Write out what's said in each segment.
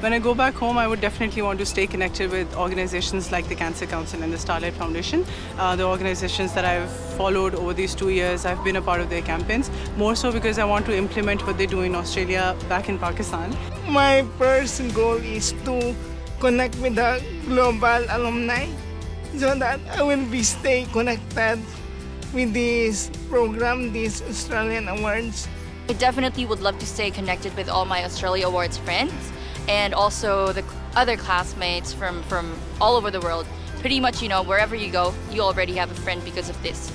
When I go back home, I would definitely want to stay connected with organizations like the Cancer Council and the Starlight Foundation, uh, the organizations that I've followed over these two years. I've been a part of their campaigns, more so because I want to implement what they do in Australia back in Pakistan. My first goal is to connect with the global alumni so that I will be stay connected with this program, these Australian awards. I definitely would love to stay connected with all my Australia Awards friends and also the other classmates from, from all over the world. Pretty much, you know, wherever you go, you already have a friend because of this.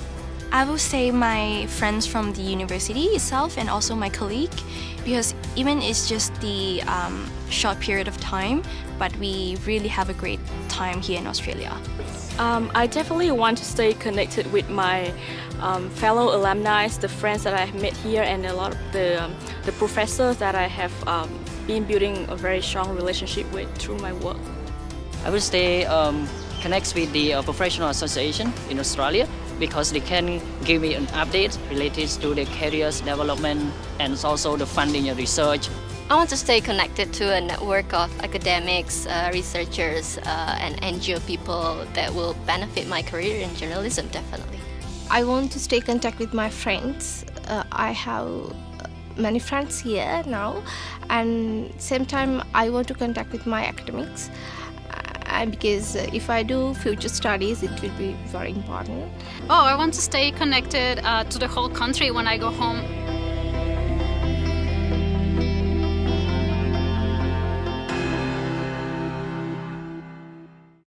I will say my friends from the university itself and also my colleague because even it's just the um, short period of time but we really have a great time here in Australia. Um, I definitely want to stay connected with my um, fellow alumni, the friends that I have met here and a lot of the, um, the professors that I have um, been building a very strong relationship with through my work. I will stay um, connect with the uh, professional association in Australia because they can give me an update related to the careers development and also the funding and research. I want to stay connected to a network of academics, uh, researchers, uh, and NGO people that will benefit my career in journalism, definitely. I want to stay in contact with my friends. Uh, I have many friends here now and same time I want to contact with my academics uh, because if I do future studies it will be very important. Oh, I want to stay connected uh, to the whole country when I go home